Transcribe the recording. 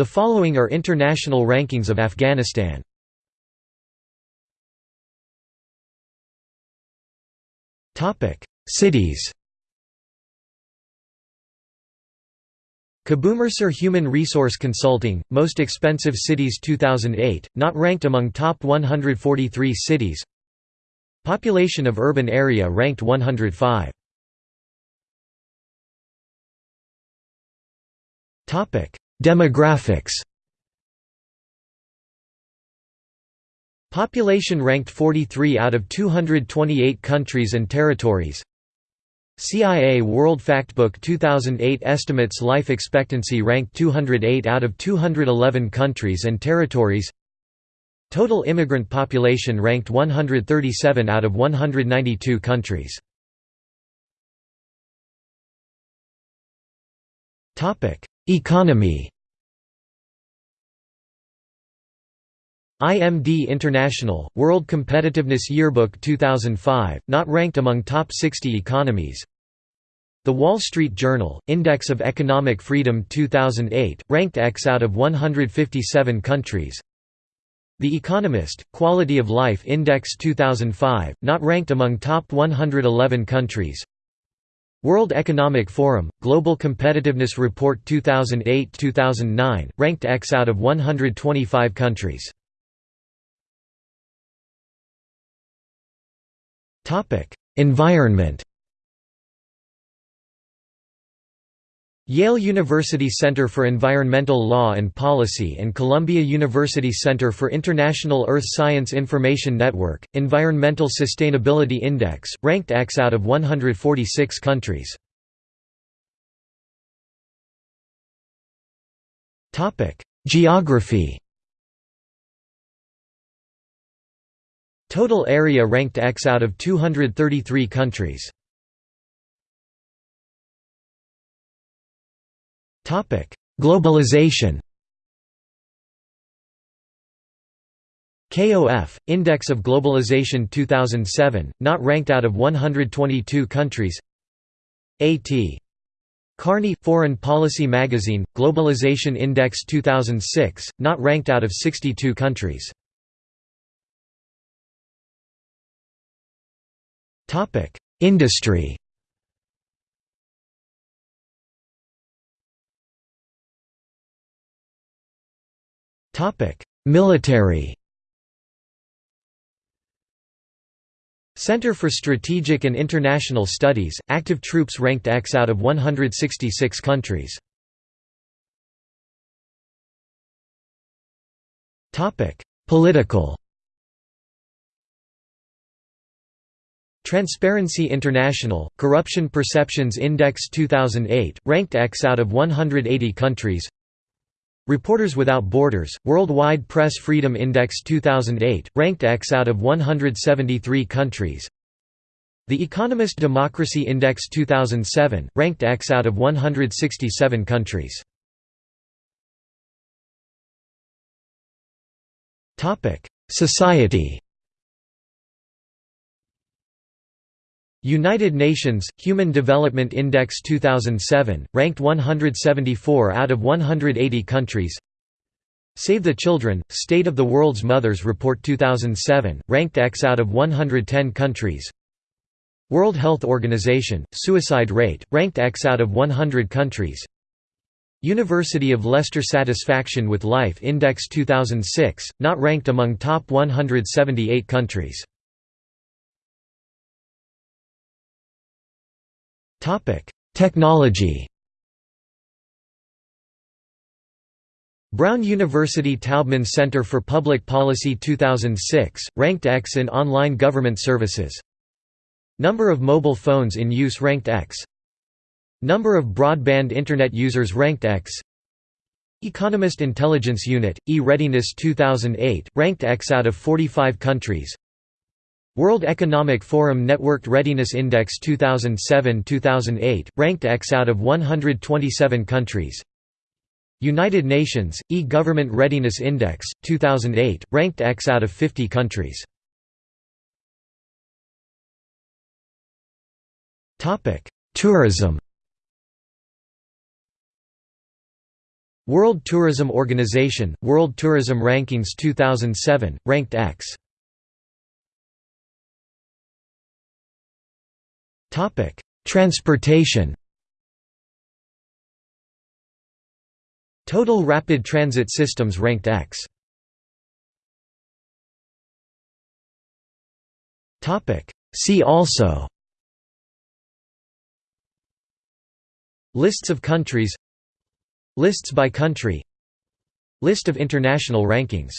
The following are international rankings of Afghanistan. Topic: Cities Kabul Mercer Human Resource Consulting, Most Expensive Cities 2008, not ranked among top 143 cities. Population of urban area ranked 105 Demographics. Population ranked 43 out of 228 countries and territories. CIA World Factbook 2008 estimates life expectancy ranked 208 out of 211 countries and territories. Total immigrant population ranked 137 out of 192 countries. Economy IMD International, World Competitiveness Yearbook 2005, not ranked among top 60 economies. The Wall Street Journal, Index of Economic Freedom 2008, ranked X out of 157 countries. The Economist, Quality of Life Index 2005, not ranked among top 111 countries. World Economic Forum, Global Competitiveness Report 2008-2009, ranked X out of 125 countries. Environment Yale University Center for Environmental Law and Policy and Columbia University Center for International Earth Science Information Network, Environmental Sustainability Index, ranked X out of 146 countries. Geography Total area ranked X out of 233 countries. Globalization KOF, Index of Globalization 2007, not ranked out of 122 countries A.T. Kearney Foreign Policy Magazine, Globalization Index 2006, not ranked out of 62 countries Industry. Topic: Military. Center for Strategic and International Studies, active troops ranked X out of 166 countries. Political Transparency International, Corruption Perceptions Index 2008, ranked X out of 180 countries. Reporters Without Borders, Worldwide Press Freedom Index 2008, ranked X out of 173 countries. The Economist Democracy Index 2007, ranked X out of 167 countries. Society United Nations, Human Development Index 2007, ranked 174 out of 180 countries. Save the Children, State of the World's Mothers Report 2007, ranked X out of 110 countries. World Health Organization, Suicide Rate, ranked X out of 100 countries. University of Leicester Satisfaction with Life Index 2006, not ranked among top 178 countries Technology Brown University Taubman Center for Public Policy 2006, ranked X in online government services. Number of mobile phones in use ranked X. Number of broadband Internet users ranked X. Economist Intelligence Unit, E-Readiness 2008, ranked X out of 45 countries World Economic Forum Networked Readiness Index 2007-2008, ranked X out of 127 countries. United Nations, E-Government Readiness Index, 2008, ranked X out of 50 countries. Tourism. World Tourism Organization, World Tourism Rankings 2007, ranked X. Transportation Total Rapid Transit Systems ranked X. Topic: See also Lists of countries Lists by country List of international rankings